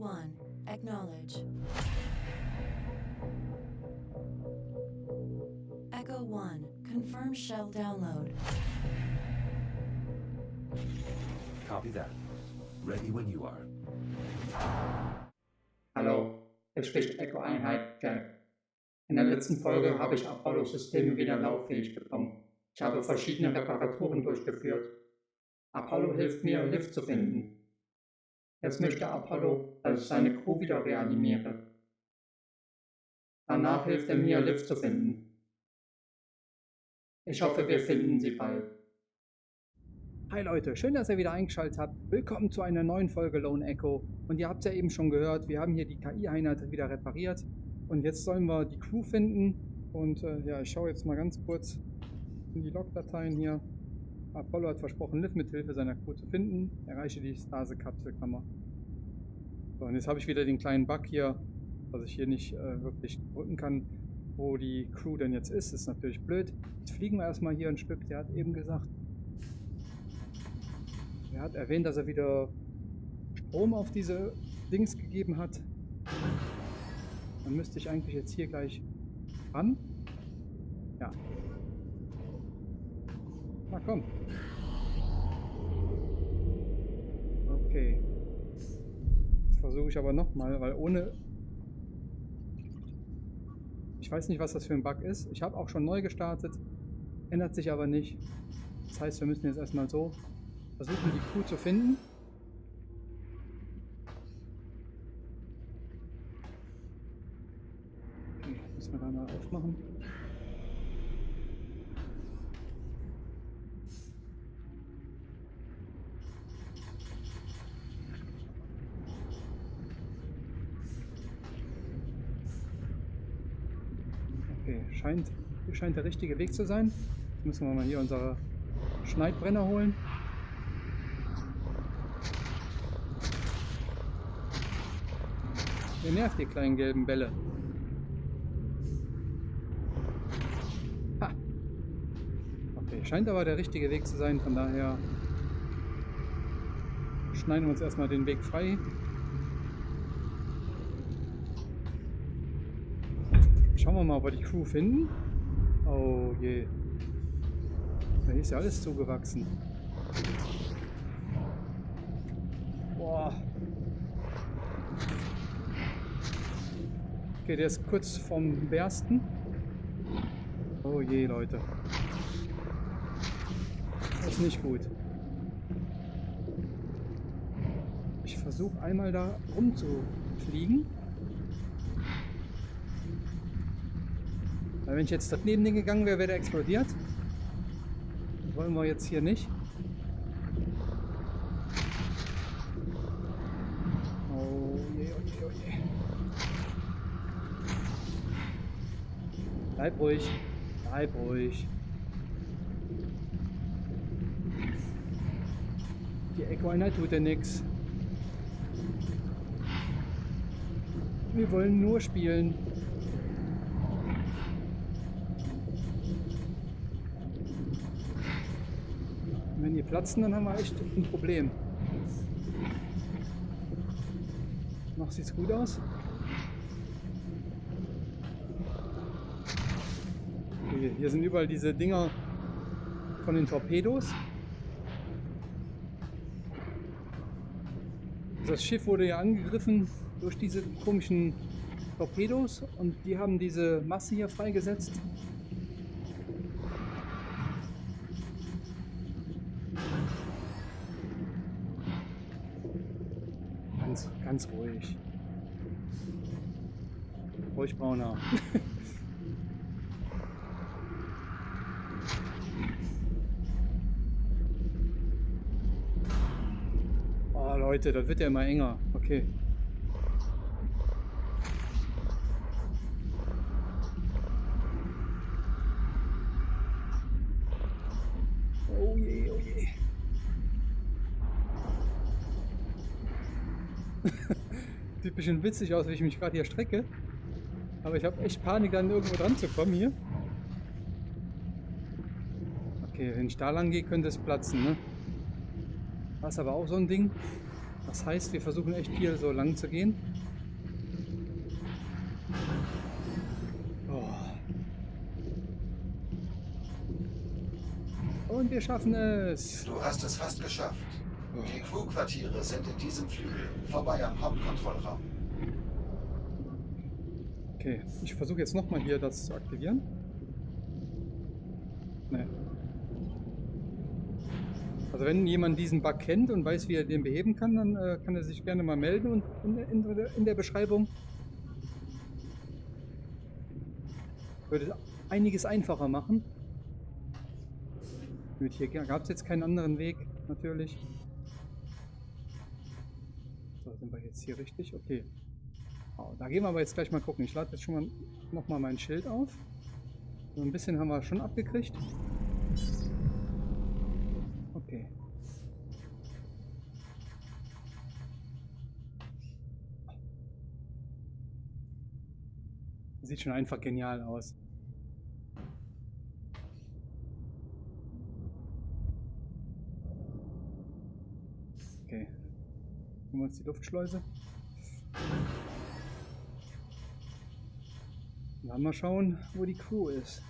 1, acknowledge. Echo 1, confirm shell download. Copy that. Ready when you are. Hallo, hier spricht Echo Einheit Jack. In der letzten Folge habe ich Apollo-Systeme wieder lauffähig bekommen. Ich habe verschiedene Reparaturen durchgeführt. Apollo hilft mir, Lift zu finden. Jetzt möchte Apollo, dass ich seine Crew wieder reanimiere. Danach hilft er mir, Lift zu finden. Ich hoffe, wir finden sie bald. Hi Leute, schön, dass ihr wieder eingeschaltet habt. Willkommen zu einer neuen Folge Lone Echo. Und ihr habt ja eben schon gehört, wir haben hier die KI-Einheit wieder repariert. Und jetzt sollen wir die Crew finden. Und äh, ja, ich schaue jetzt mal ganz kurz in die Logdateien hier. Apollo hat versprochen, Liv mit Hilfe seiner Crew zu finden. Erreiche die Stase-Kapselkammer. So, und jetzt habe ich wieder den kleinen Bug hier, dass ich hier nicht äh, wirklich drücken kann, wo die Crew denn jetzt ist. Ist natürlich blöd. Jetzt fliegen wir erstmal hier ein Stück. Der hat eben gesagt, er hat erwähnt, dass er wieder Strom auf diese Dings gegeben hat. Dann müsste ich eigentlich jetzt hier gleich ran. Ja. Na komm. Okay. Versuche ich aber nochmal, weil ohne... Ich weiß nicht, was das für ein Bug ist. Ich habe auch schon neu gestartet. Ändert sich aber nicht. Das heißt, wir müssen jetzt erstmal so versuchen, die Kuh zu finden. Okay, müssen wir da mal aufmachen. Okay, scheint, hier scheint der richtige Weg zu sein. Jetzt müssen wir mal hier unsere Schneidbrenner holen. Ihr nervt die kleinen gelben Bälle. Ha. Okay, scheint aber der richtige Weg zu sein, von daher schneiden wir uns erstmal den Weg frei. Schauen wir mal, ob wir die Crew finden. Oh je. Da ist ja alles zugewachsen. Boah. Okay, der ist kurz vom Bersten. Oh je, Leute. Das ist nicht gut. Ich versuche einmal da rumzufliegen. Weil wenn ich jetzt neben den gegangen wäre, wäre der explodiert. Das wollen wir jetzt hier nicht. Oh je, oh je, oh je. Bleib ruhig. Bleib ruhig. Die Equiner tut ja nichts. Wir wollen nur spielen. Und wenn die platzen, dann haben wir echt ein Problem. Noch sieht's gut aus. Hier sind überall diese Dinger von den Torpedos. Das Schiff wurde ja angegriffen durch diese komischen Torpedos und die haben diese Masse hier freigesetzt. Ganz, ruhig. Ruhig brauner. Oh Leute, das wird ja immer enger. Okay. Oh je, oh je. Sieht ein bisschen witzig aus, wie ich mich gerade hier strecke. Aber ich habe echt Panik, dann irgendwo dran zu kommen hier. Okay, wenn ich da lang gehe, könnte es platzen, ne? Das ist aber auch so ein Ding. Das heißt, wir versuchen echt hier so lang zu gehen. Oh. Und wir schaffen es. Du hast es fast geschafft. Die Crewquartiere sind in diesem Flügel, vorbei am Hauptkontrollraum. Okay, ich versuche jetzt nochmal hier das zu aktivieren. Nee. Also wenn jemand diesen Bug kennt und weiß, wie er den beheben kann, dann äh, kann er sich gerne mal melden und in, in, in der Beschreibung. Würde einiges einfacher machen. Gut, hier gab es jetzt keinen anderen Weg, natürlich. So, sind wir jetzt hier richtig? Okay. Da gehen wir aber jetzt gleich mal gucken. Ich lade jetzt schon mal nochmal mein Schild auf. So ein bisschen haben wir schon abgekriegt. Okay. Sieht schon einfach genial aus. Okay. Nehmen wir uns die Luftschleuse. Dann mal schauen, wo die Crew ist.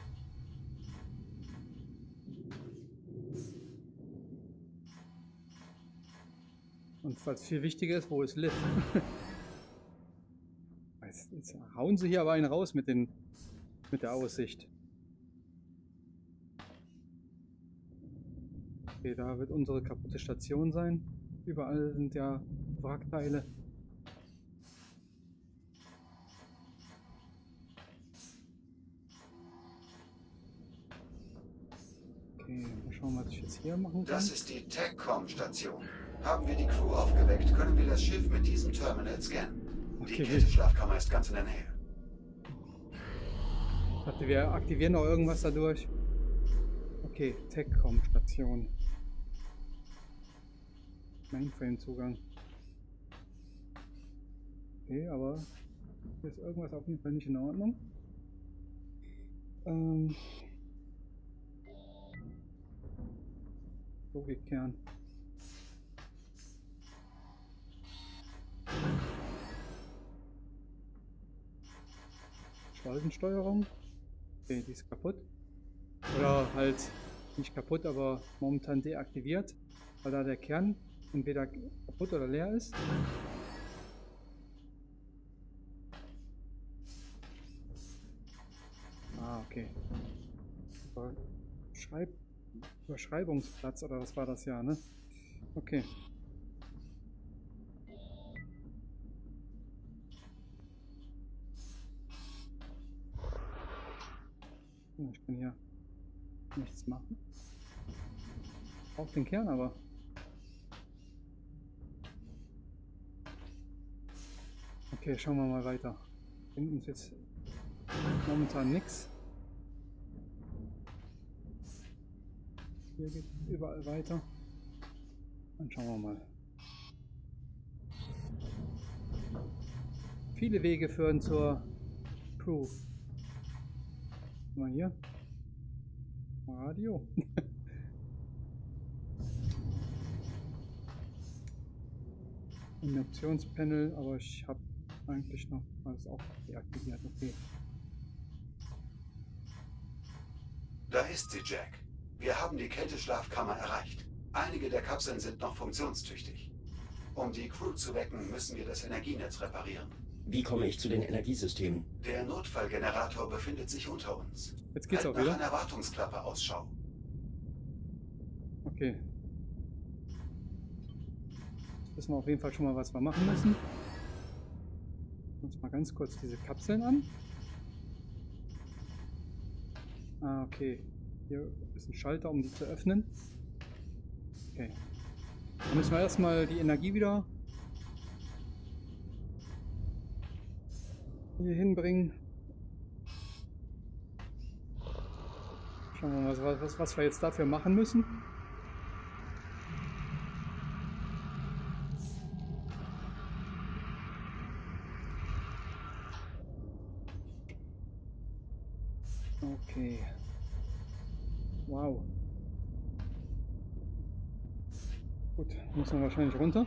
Und was viel wichtiger ist, wo ist Liv? jetzt, jetzt hauen sie hier aber einen raus mit, den, mit der Aussicht. Okay, da wird unsere kaputte Station sein. Überall sind ja Wrackteile. Schauen, was ich jetzt hier machen kann. Das ist die TechCom-Station. Haben wir die Crew aufgeweckt, können wir das Schiff mit diesem Terminal scannen. Die Okay. Kälteschlafkammer ist ganz in der Nähe. Warte, wir aktivieren noch irgendwas dadurch. Okay, TechCom-Station. Mainframe-Zugang. Okay, aber hier ist irgendwas auf jeden Fall nicht in Ordnung. Ähm. Logikkern. Schaltensteuerung. Okay, die ist kaputt. Oder halt nicht kaputt, aber momentan deaktiviert, weil da der Kern entweder kaputt oder leer ist. Ah, okay. Über Schreib Überschreibungsplatz oder was war das ja, ne? Okay. Ja, Ich kann hier nichts machen. Auf den Kern aber. Okay, schauen wir mal weiter. Hinten ist jetzt momentan nichts. Hier geht überall weiter. Dann schauen wir mal. Viele Wege führen zur Crew. Mal hier. Radio. Induktionspanel, aber ich habe eigentlich noch alles auch deaktiviert. Okay. Da ist sie, Jack. Wir haben die Kälteschlafkammer erreicht. Einige der Kapseln sind noch funktionstüchtig. Um die Crew zu wecken, müssen wir das Energienetz reparieren. Wie komme ich zu den Energiesystemen? Der Notfallgenerator befindet sich unter uns. Jetzt geht's halt auch nach wieder. einer Wartungsklappe Ausschau. Okay. Jetzt wissen wir auf jeden Fall schon mal, was wir machen müssen. Uns mal ganz kurz diese Kapseln an. Ah, okay. Hier ist ein Schalter, um die zu öffnen. Okay. Dann müssen wir erstmal die Energie wieder hier hinbringen. Schauen wir mal, was, was, was wir jetzt dafür machen müssen. müssen wahrscheinlich runter.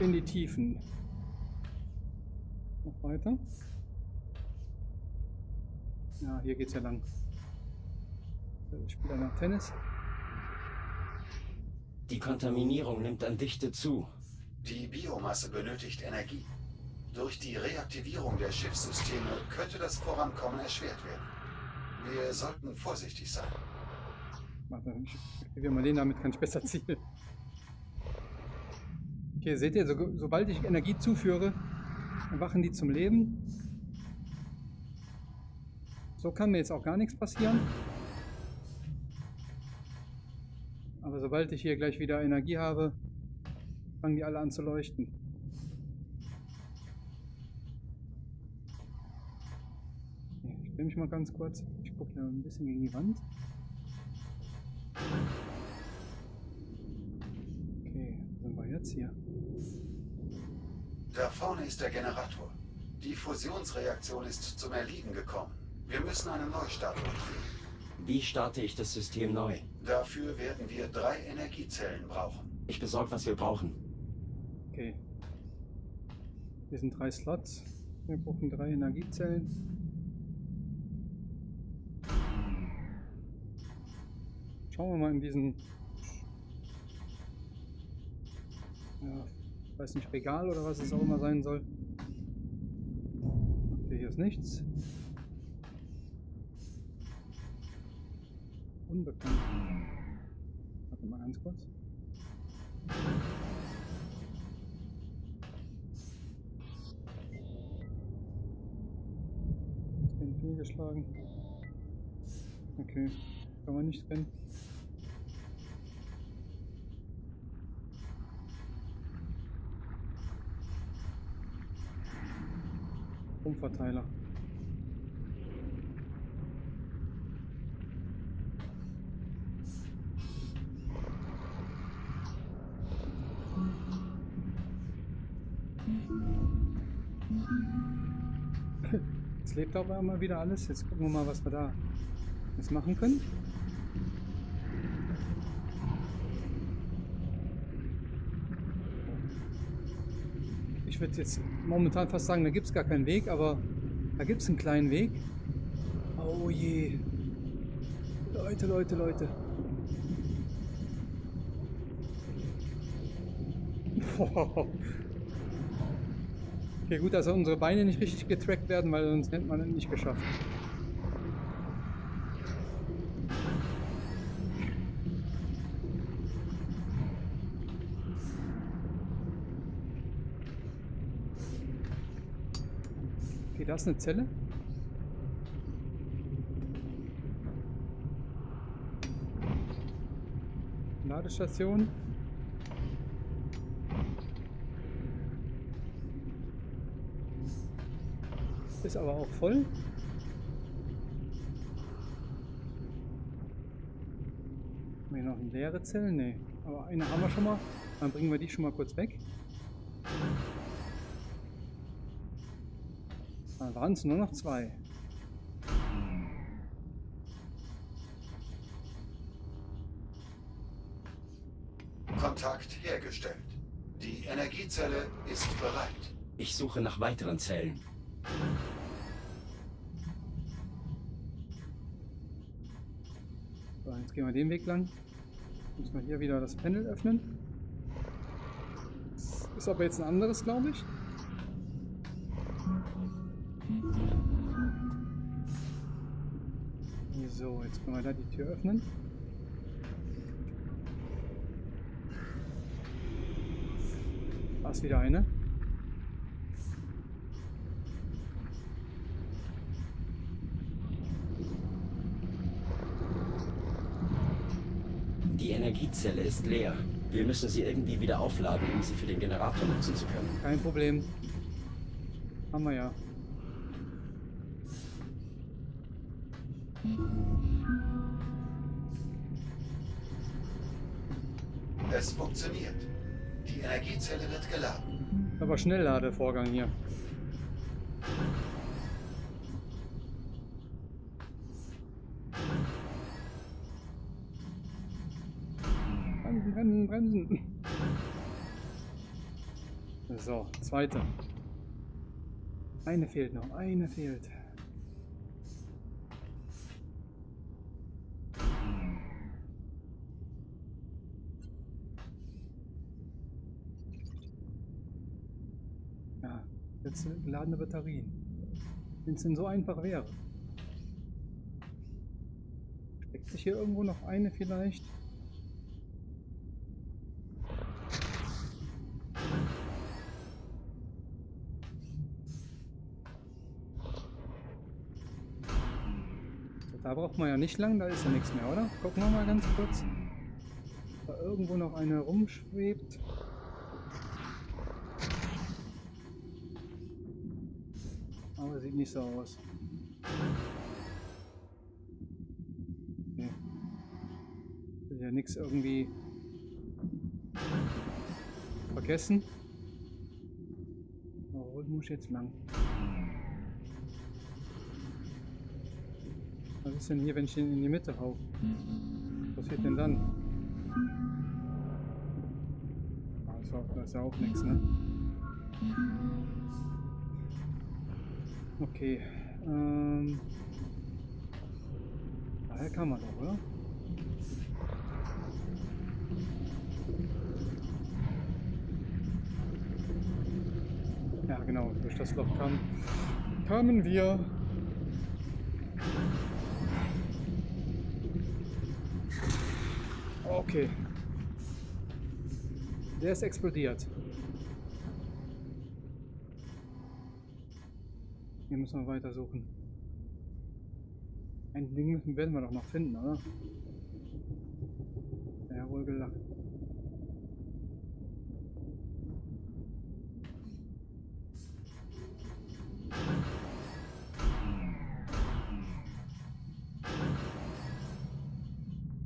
In die Tiefen. Noch weiter. Ja, hier geht es ja lang. Ich spiele dann Tennis. Die Kontaminierung nimmt an Dichte zu. Die Biomasse benötigt Energie. Durch die Reaktivierung der Schiffssysteme könnte das Vorankommen erschwert werden. Wir sollten vorsichtig sein. Ich aktiviere mal den, damit kann ich besser zielen. Hier seht ihr, so, sobald ich Energie zuführe, erwachen die zum Leben. So kann mir jetzt auch gar nichts passieren. Aber sobald ich hier gleich wieder Energie habe, fangen die alle an zu leuchten. Stelle mich mal ganz kurz. Ich gucke hier ein bisschen gegen die Wand. Okay, wo sind wir jetzt hier? Da vorne ist der Generator. Die Fusionsreaktion ist zum Erliegen gekommen. Wir müssen einen Neustart durchführen. Wie starte ich das System neu? Dafür werden wir drei Energiezellen brauchen. Ich besorge, was wir brauchen. Okay. Hier sind drei Slots. Wir brauchen drei Energiezellen. Schauen wir mal in diesen. Ja, ich weiß nicht, Regal oder was es auch immer sein soll. Okay, hier ist nichts. Unbekannt. Warte mal ganz kurz. Scan fehlgeschlagen. Okay, kann man nicht scannen. Umverteiler. Jetzt lebt auf einmal wieder alles. Jetzt gucken wir mal, was wir da jetzt machen können. Ich würde jetzt momentan fast sagen, da gibt es gar keinen Weg, aber da gibt es einen kleinen Weg. Oh je. Leute, Leute, Leute. Okay, gut, dass unsere Beine nicht richtig getrackt werden, weil sonst hätte man es nicht geschafft. Okay, da ist eine Zelle. Ladestation. Ist aber auch voll. Haben wir hier noch eine leere Zelle? Nee. Aber eine haben wir schon mal. Dann bringen wir die schon mal kurz weg. Dann waren es nur noch zwei. Kontakt hergestellt. Die Energiezelle ist bereit. Ich suche nach weiteren Zellen. So, jetzt gehen wir den Weg lang. Müssen wir hier wieder das Panel öffnen. Das ist aber jetzt ein anderes, glaube ich. So, jetzt können wir da die Tür öffnen. Da ist wieder eine. Die Energiezelle ist leer. Wir müssen sie irgendwie wieder aufladen, um sie für den Generator nutzen zu können. Kein Problem. Haben wir ja. Energiezelle wird geladen. Aber Schnellladevorgang hier. Bremsen, bremsen, bremsen. So, zweite. Eine fehlt noch, eine fehlt. Jetzt geladene Batterien. Wenn es denn so einfach wäre. Steckt sich hier irgendwo noch eine vielleicht? Da braucht man ja nicht lang, da ist ja nichts mehr, oder? Gucken wir mal ganz kurz. Da irgendwo noch eine rumschwebt. Sieht nicht so aus. Nee. Will ja nichts irgendwie vergessen. Wo muss ich jetzt lang? Was ist denn hier, wenn ich den in die Mitte hau? Was passiert denn dann? Ah, das ist ja auch nichts, ne? Okay. Ähm. Daher kann man doch, oder? Ja, genau. Durch das Loch kam, kamen wir. Okay. Der ist explodiert. Hier müssen wir weiter suchen. Ein Ding müssen, werden wir doch noch finden, oder? Ja, wohl gelacht.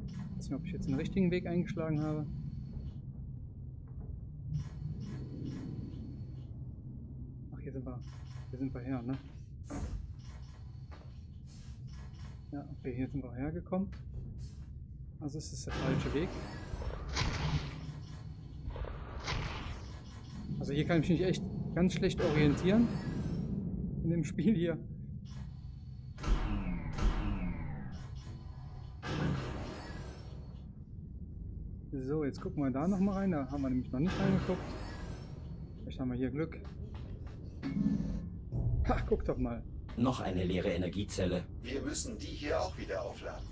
Ich weiß nicht, ob ich jetzt den richtigen Weg eingeschlagen habe. Ach, hier sind wir. Hier sind wir her, ne? Ja, okay, hier sind wir hergekommen. Also ist es der falsche Weg. Also hier kann ich mich echt ganz schlecht orientieren. In dem Spiel hier. So, jetzt gucken wir da noch mal rein. Da haben wir nämlich noch nicht reingeguckt. Vielleicht haben wir hier Glück. Ha, guck doch mal. Noch eine leere Energiezelle. Wir müssen die hier auch wieder aufladen.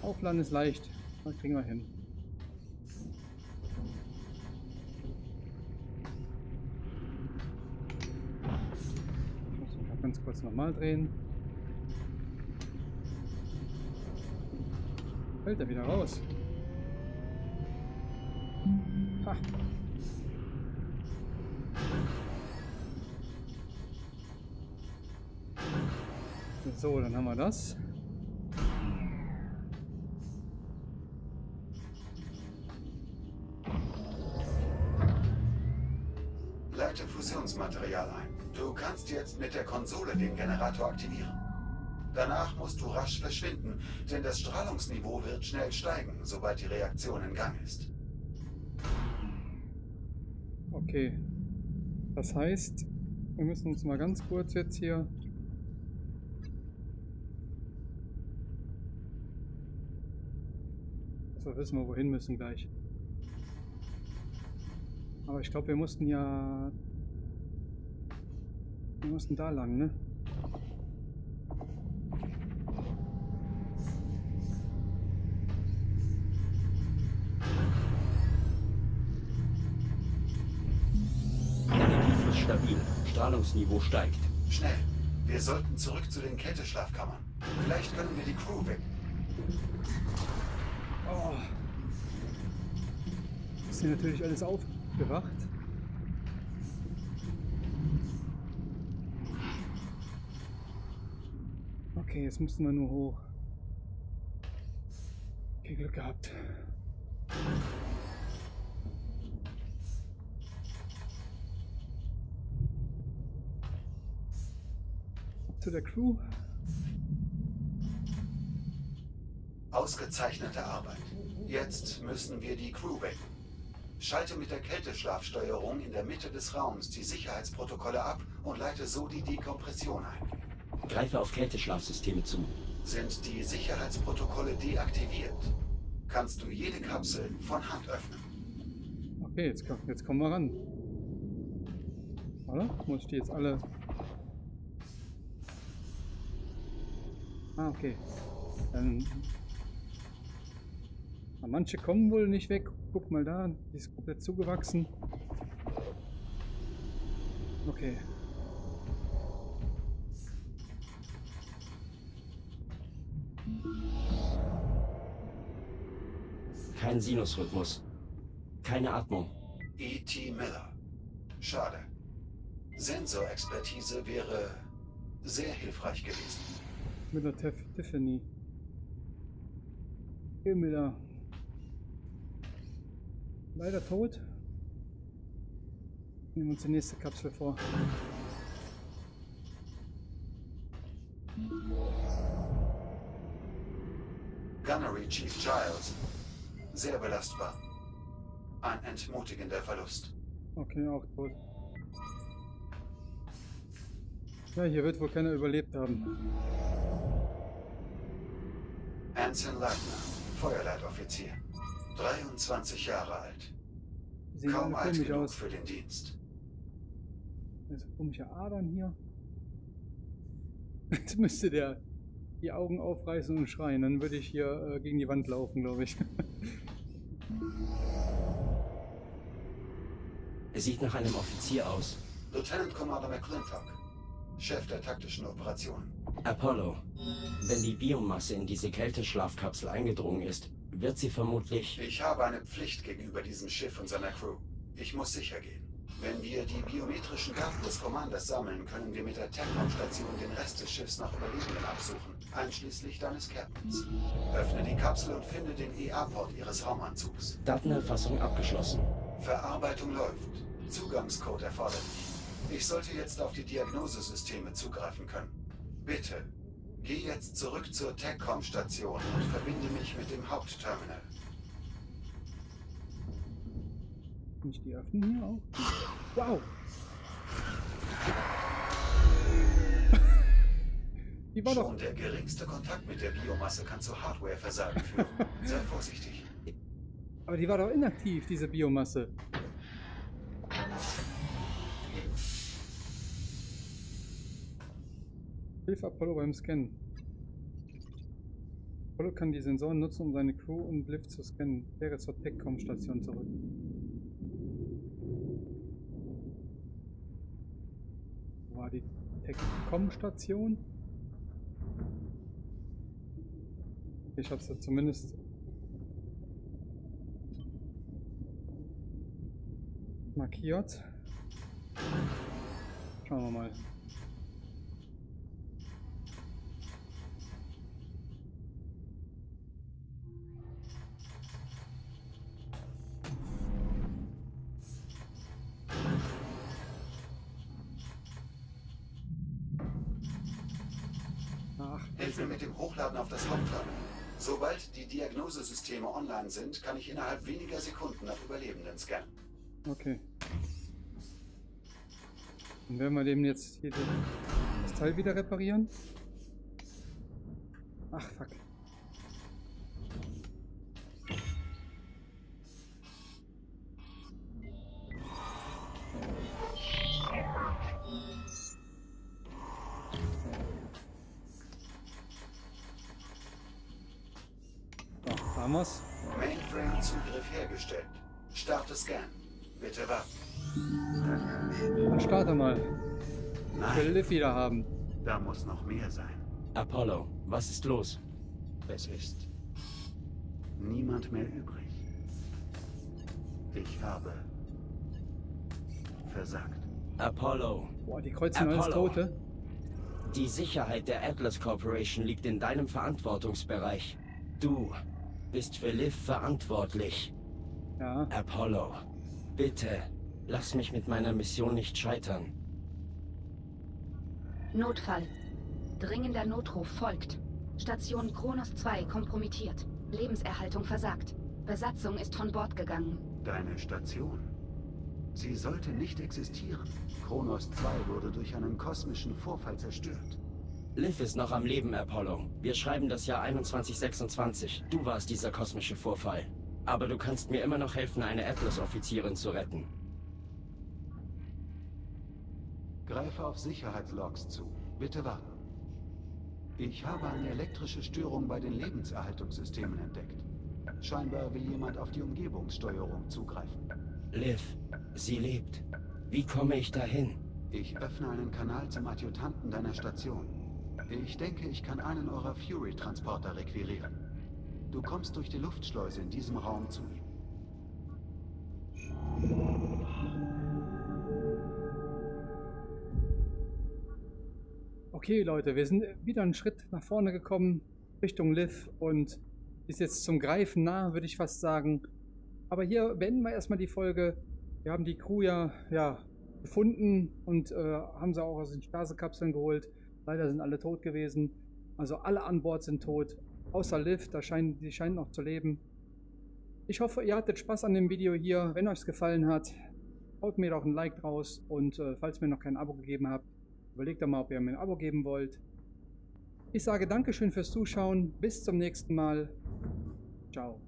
Aufladen ist leicht. Das kriegen wir hin. Ich muss noch ganz kurz nochmal drehen. Fällt er wieder raus. Ha. So, dann haben wir das. Leite Fusionsmaterial ein. Du kannst jetzt mit der Konsole den Generator aktivieren. Danach musst du rasch verschwinden, denn das Strahlungsniveau wird schnell steigen, sobald die Reaktion in Gang ist. Okay. Das heißt, wir müssen uns mal ganz kurz jetzt hier. So wissen wir, wohin müssen gleich. Aber ich glaube, wir mussten ja. Wir mussten da lang, ne? Strahlungsniveau steigt. Schnell! Wir sollten zurück zu den Kälteschlafkammern. Vielleicht können wir die Crew wecken. Oh. Ist hier natürlich alles aufgewacht. Okay, jetzt müssen wir nur hoch. Okay, Glück gehabt. Zu der Crew. Ausgezeichnete Arbeit. Jetzt müssen wir die Crew wecken. Schalte mit der Kälteschlafsteuerung in der Mitte des Raums die Sicherheitsprotokolle ab und leite so die Dekompression ein. Greife auf Kälteschlafsysteme zu. Sind die Sicherheitsprotokolle deaktiviert, kannst du jede Kapsel von Hand öffnen. Okay, jetzt, jetzt kommen wir ran. Oder? Muss ich die jetzt alle... Ah, okay. Dann... Ah, manche kommen wohl nicht weg. Guck mal da, die ist komplett zugewachsen. Okay. Kein Sinusrhythmus. Keine Atmung. E.T. Miller. Schade. Sensorexpertise wäre sehr hilfreich gewesen. Miller Tiff Tiffany. Hey Miller. Leider tot. Nehmen wir uns die nächste Kapsel vor. Gunnery Chief Giles. Sehr belastbar. Ein entmutigender Verlust. Okay, auch tot. Ja, hier wird wohl keiner überlebt haben. Anson Leitner, Feuerleitoffizier. 23 Jahre alt. Sehen Kaum alt genug aus. für den Dienst. Also komische Adern hier. Jetzt müsste der die Augen aufreißen und schreien. Dann würde ich hier äh, gegen die Wand laufen, glaube ich. Er sieht nach einem Offizier aus. Lieutenant Commander McClintock, Chef der taktischen Operationen. Apollo. Wenn die Biomasse in diese Kälteschlafkapsel eingedrungen ist, wird sie vermutlich... Ich habe eine Pflicht gegenüber diesem Schiff und seiner Crew. Ich muss sicher gehen. Wenn wir die biometrischen Daten des Commanders sammeln, können wir mit der TECOM-Station den Rest des Schiffs nach Überlebenden absuchen, einschließlich deines Captains. Öffne die Kapsel und finde den EA-Port ihres Raumanzugs. Datenerfassung abgeschlossen. Verarbeitung läuft. Zugangscode erforderlich. Ich sollte jetzt auf die Diagnosesysteme zugreifen können. Bitte, geh jetzt zurück zur TECOM-Station und verbinde mich mit dem Hauptterminal. Kann ich die öffnen hier auch? Wow! Die war doch. Schon der geringste Kontakt mit der Biomasse kann zu Hardwareversagen führen. Sei vorsichtig. Aber die war doch inaktiv, diese Biomasse. Hilf Apollo beim Scannen. Apollo kann die Sensoren nutzen, um seine Crew und Lift zu scannen. Kehre zur TechCom-Station zurück. Wo war die TechCom-Station? Ich hab's ja zumindest markiert. Schauen wir mal. Diagnosesysteme online sind, kann ich innerhalb weniger Sekunden nach Überlebenden scannen. okay. Dann werden wir dem jetzt hier das Teil wieder reparieren. Haben wir's. Mainframe-Zugriff hergestellt. Starte Scan. Bitte warten. Dann starte mal. Ich will Nein, Liv wieder haben. da muss noch mehr sein. Apollo, was ist los? Es ist niemand mehr übrig. Ich habe versagt. Apollo, Boah, die kreuzen alles Apollo. Tote. die Sicherheit der Atlas Corporation liegt in deinem Verantwortungsbereich. Du bist für Liv verantwortlich. Ja, Apollo, bitte, lass mich mit meiner Mission nicht scheitern. Notfall. Dringender Notruf folgt. Station Kronos 2 kompromittiert. Lebenserhaltung versagt. Besatzung ist von Bord gegangen. Deine Station. Sie sollte nicht existieren. Kronos 2 wurde durch einen kosmischen Vorfall zerstört. Liv ist noch am Leben, Apollo. Wir schreiben das Jahr 2126. Du warst dieser kosmische Vorfall. Aber du kannst mir immer noch helfen, eine Atlas-Offizierin zu retten. Greife auf Sicherheitslogs zu. Bitte warten. Ich habe eine elektrische Störung bei den Lebenserhaltungssystemen entdeckt. Scheinbar will jemand auf die Umgebungssteuerung zugreifen. Liv, sie lebt. Wie komme ich dahin? Ich öffne einen Kanal zum Adjutanten deiner Station. Ich denke, ich kann einen eurer Fury-Transporter requirieren. Du kommst durch die Luftschleuse in diesem Raum zu ihm. Okay, Leute, wir sind wieder einen Schritt nach vorne gekommen, Richtung Liv und ist jetzt zum Greifen nah, würde ich fast sagen. Aber hier beenden wir erstmal die Folge. Wir haben die Crew ja, ja gefunden und äh, haben sie auch aus den Stasekapseln geholt. Leider sind alle tot gewesen. Also alle an Bord sind tot. Außer Liv, da scheinen, die scheinen noch zu leben. Ich hoffe, ihr hattet Spaß an dem Video hier. Wenn euch es gefallen hat, haut mir doch ein Like draus. Und äh, falls ihr mir noch kein Abo gegeben habt, überlegt doch mal, ob ihr mir ein Abo geben wollt. Ich sage Dankeschön fürs Zuschauen. Bis zum nächsten Mal. Ciao.